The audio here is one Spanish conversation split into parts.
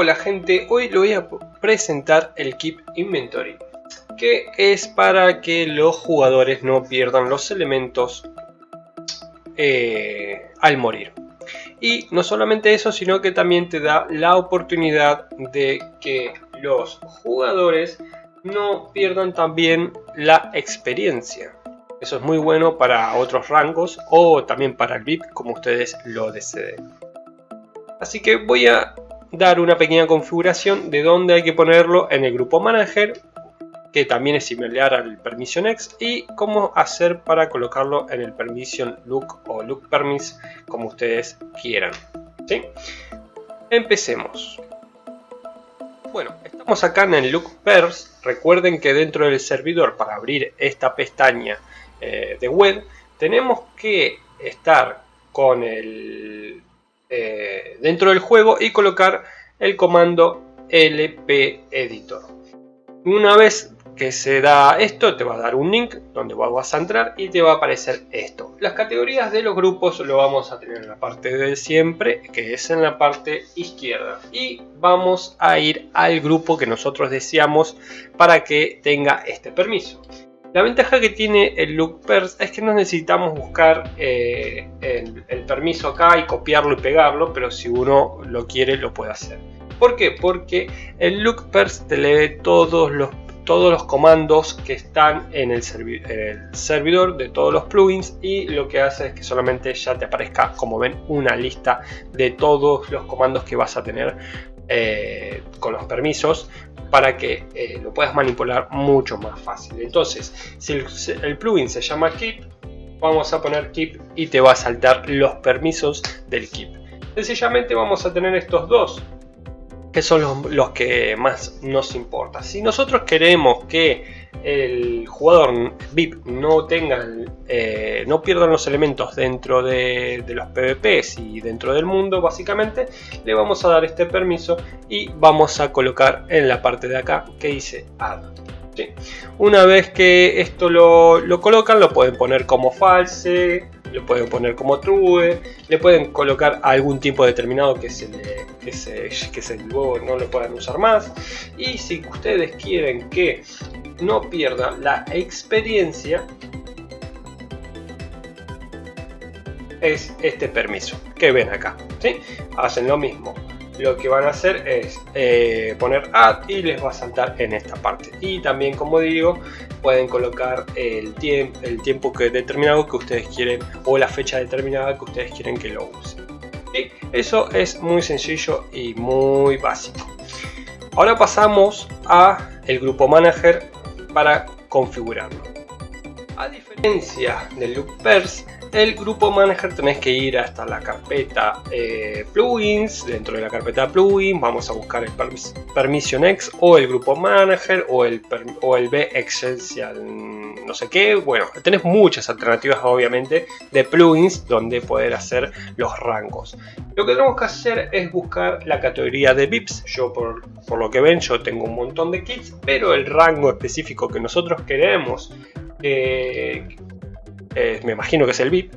Hola gente, hoy le voy a presentar el Keep Inventory que es para que los jugadores no pierdan los elementos eh, al morir. Y no solamente eso, sino que también te da la oportunidad de que los jugadores no pierdan también la experiencia. Eso es muy bueno para otros rangos o también para el VIP como ustedes lo deseen. Así que voy a dar una pequeña configuración de dónde hay que ponerlo en el grupo manager que también es similar al permission x y cómo hacer para colocarlo en el permission look o look permis como ustedes quieran ¿sí? empecemos bueno estamos acá en el look pers recuerden que dentro del servidor para abrir esta pestaña eh, de web tenemos que estar con el eh, dentro del juego y colocar el comando lp editor una vez que se da esto, te va a dar un link donde vas a entrar y te va a aparecer esto. Las categorías de los grupos lo vamos a tener en la parte de siempre, que es en la parte izquierda. Y vamos a ir al grupo que nosotros deseamos para que tenga este permiso. La ventaja que tiene el LookPers es que no necesitamos buscar eh, el, el permiso acá y copiarlo y pegarlo, pero si uno lo quiere lo puede hacer. ¿Por qué? Porque el LookPers te lee todos los todos los comandos que están en el, servidor de todos los plugins y lo que hace es que solamente ya te aparezca como ven una lista de todos los comandos que vas a tener eh, con los permisos para que eh, lo puedas manipular mucho más fácil entonces si el, plugin se llama keep vamos a poner keep y te va a saltar los permisos del keep sencillamente vamos a tener estos dos que son los, que más nos importa. Si nosotros queremos que el jugador VIP no tenga, eh, no pierdan los elementos dentro de, los PvPs y dentro del mundo, básicamente, le vamos a dar este permiso y vamos a colocar en la parte de acá que dice Add. Una vez que esto lo, lo colocan, lo pueden poner como false, lo pueden poner como true, le pueden colocar algún tipo determinado que se, le, que se, que se luego no lo puedan usar más y si ustedes quieren que no pierda la experiencia es este permiso que ven acá ¿sí? hacen lo mismo lo que van a hacer es eh, poner add y les va a saltar en esta parte. Y también como digo pueden colocar el, tiempo el tiempo que determinado que ustedes quieren o la fecha determinada que ustedes quieren que lo usen. Y eso es muy sencillo y muy básico. Ahora pasamos a el grupo manager para configurarlo. A diferencia del loopers el grupo manager tenés que ir hasta la carpeta eh, plugins. Dentro de la carpeta plugins vamos a buscar el permission x o el grupo manager o el, o el b essential no sé qué. Bueno tenés muchas alternativas obviamente de plugins donde poder hacer los rangos. Lo que tenemos que hacer es buscar la categoría de VIPs yo por, por lo que ven yo tengo un montón de kits pero el rango específico que nosotros queremos eh, eh, me imagino que es el VIP,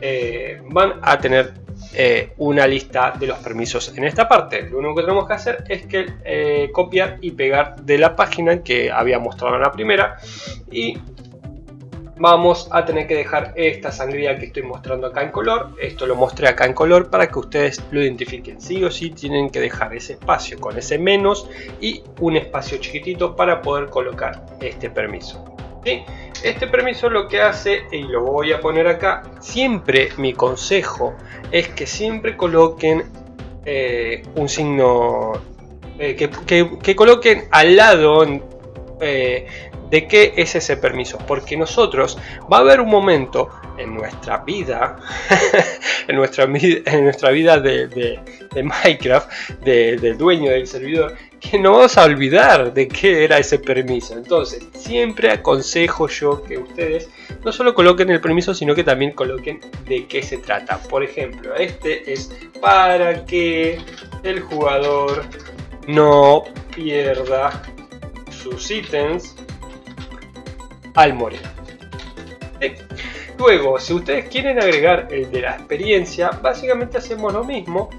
eh, van a tener eh, una lista de los permisos en esta parte. Lo único que tenemos que hacer es que copiar y pegar de la página que había mostrado en la primera y vamos a tener que dejar esta sangría que estoy mostrando acá en color. Esto lo mostré acá en color para que ustedes lo identifiquen. Sí o sí tienen que dejar ese espacio con ese menos y un espacio chiquitito para poder colocar este permiso. Este permiso lo que hace, y lo voy a poner acá, siempre mi consejo es que siempre coloquen eh, un signo, eh, que, coloquen al lado eh, de qué es ese permiso, porque nosotros va a haber un momento en nuestra vida, en, nuestra, en nuestra vida de, Minecraft, del dueño del servidor, que no vamos a olvidar de qué era ese permiso. Entonces, siempre aconsejo yo que ustedes no solo coloquen el permiso, sino que también coloquen de qué se trata. Por ejemplo, este es para que el jugador no pierda sus ítems al morir. Luego, si ustedes quieren agregar el de la experiencia, básicamente hacemos lo mismo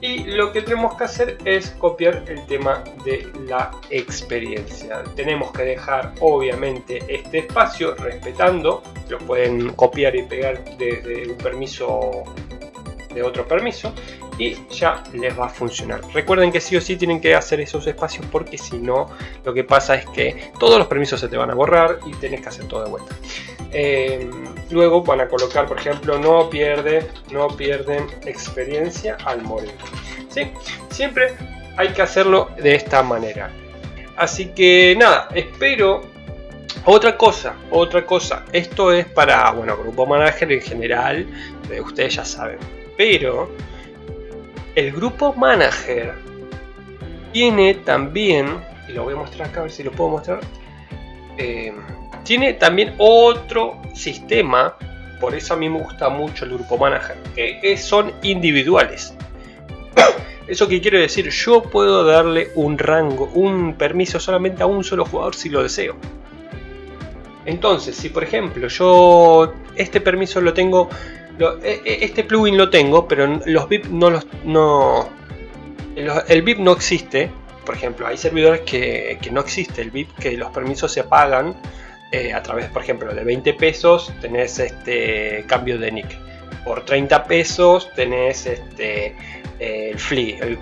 y lo que tenemos que hacer es copiar el tema de la experiencia tenemos que dejar obviamente este espacio respetando lo pueden copiar y pegar desde un permiso de otro permiso y ya les va a funcionar. Recuerden que sí o sí tienen que hacer esos espacios porque si no lo que pasa es que todos los permisos se te van a borrar y tienes que hacer todo de vuelta. Eh, luego van a colocar por ejemplo no pierde no pierden experiencia al morir. ¿sí? siempre hay que hacerlo de esta manera. Así que nada espero. Otra cosa otra cosa. Esto es para bueno grupo manager en general. Eh, ustedes ya saben. Pero el grupo manager tiene también, y lo voy a mostrar acá, a ver si lo puedo mostrar, eh, tiene también otro sistema, por eso a mí me gusta mucho el grupo manager, que son individuales. Eso que quiero decir, yo puedo darle un rango, un permiso solamente a un solo jugador si lo deseo. Entonces, si por ejemplo yo este permiso lo tengo e, e, este plugin lo tengo, pero los VIP no los... No, el VIP no existe. Por ejemplo, hay servidores que, no existe el VIP, que los permisos se pagan eh, a través, por ejemplo, de 20 pesos tenés este cambio de nick. Por 30 pesos tenés este el flea, el,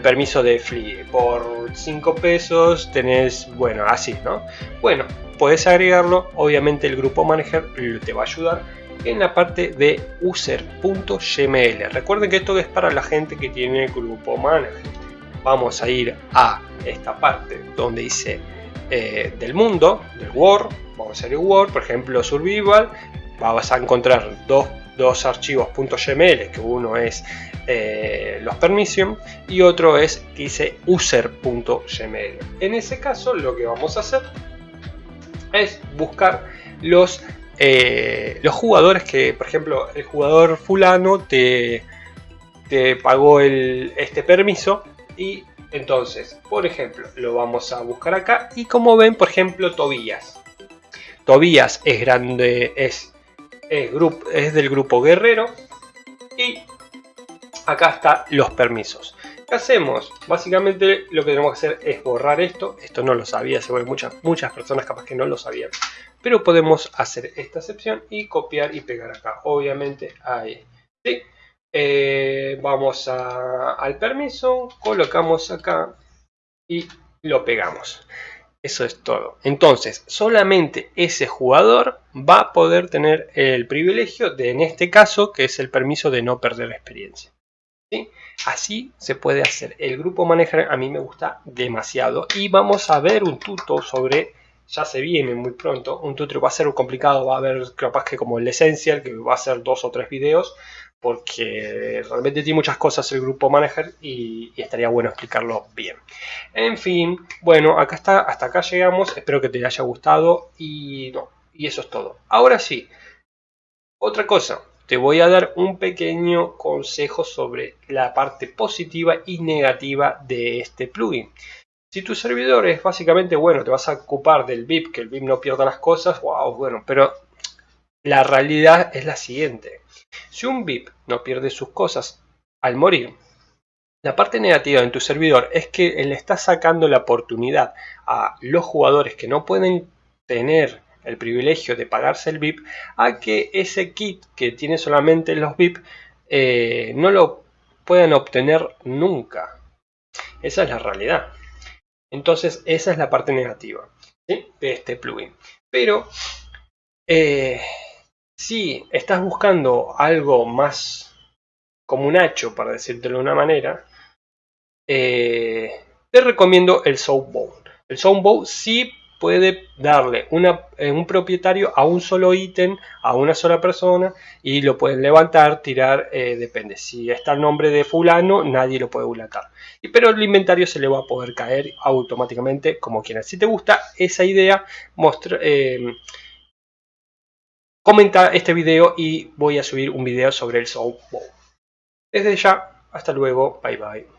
permiso de flea. Por 5 pesos tenés, bueno, así, ¿no? Bueno, puedes agregarlo. Obviamente el grupo manager te va a ayudar en la parte de user.gml. Recuerden que esto es para la gente que tiene grupo manager. Vamos a ir a esta parte donde dice eh, del mundo, del Word. Vamos a a Word, por ejemplo, Survival. Vas a encontrar dos, dos que uno es eh, los permission y otro es que dice user.gml. En ese caso lo que vamos a hacer es buscar los eh, los jugadores que, por ejemplo, el jugador fulano te, te pagó el, este permiso y entonces, por ejemplo, lo vamos a buscar acá y como ven, por ejemplo, Tobías. Tobías es grande, es, es, es del grupo guerrero y acá están los permisos. ¿Qué hacemos? Básicamente lo que tenemos que hacer es borrar esto. Esto no lo sabía, seguro muchas, muchas personas capaz que no lo sabían. Pero podemos hacer esta excepción y copiar y pegar acá. Obviamente ahí. ¿sí? Eh, vamos al permiso, colocamos acá y lo pegamos. Eso es todo. Entonces, solamente ese jugador va a poder tener el privilegio de, en este caso, que es el permiso de no perder experiencia. Así se puede hacer. El grupo manager a mí me gusta demasiado. Y vamos a ver un tuto sobre, ya se viene muy pronto, un tuto va a ser complicado, va a haber capaz que como el Essential, que va a ser dos o tres videos, porque realmente tiene muchas cosas el grupo manager y, estaría bueno explicarlo bien. En fin, bueno, acá está, hasta acá llegamos, espero que te haya gustado y eso es todo. Ahora sí, otra cosa, te voy a dar un pequeño consejo sobre la parte positiva y negativa de este plugin. Si tu servidor es básicamente, bueno, te vas a ocupar del VIP, que el VIP no pierda las cosas, wow, bueno, pero la realidad es la siguiente. Si un VIP no pierde sus cosas al morir, la parte negativa en tu servidor es que le estás sacando la oportunidad a los jugadores que no pueden tener el privilegio de pagarse el VIP a que ese kit que tiene solamente los VIP eh, no lo puedan obtener nunca. Esa es la realidad. Entonces esa es la parte negativa de este plugin. Pero eh, si estás buscando algo más como un hacho, para decírtelo de una manera, eh, te recomiendo el Soundbow. El Soundbow sí puede darle eh, un propietario a un solo ítem, a una sola persona y lo pueden levantar, tirar, eh, depende. Si está el nombre de fulano, nadie lo puede levantar. Pero el inventario se le va a poder caer automáticamente como quieras. Si te gusta esa idea, eh, comenta este video y voy a subir un video sobre el Soundbow. Desde ya, hasta luego, bye bye.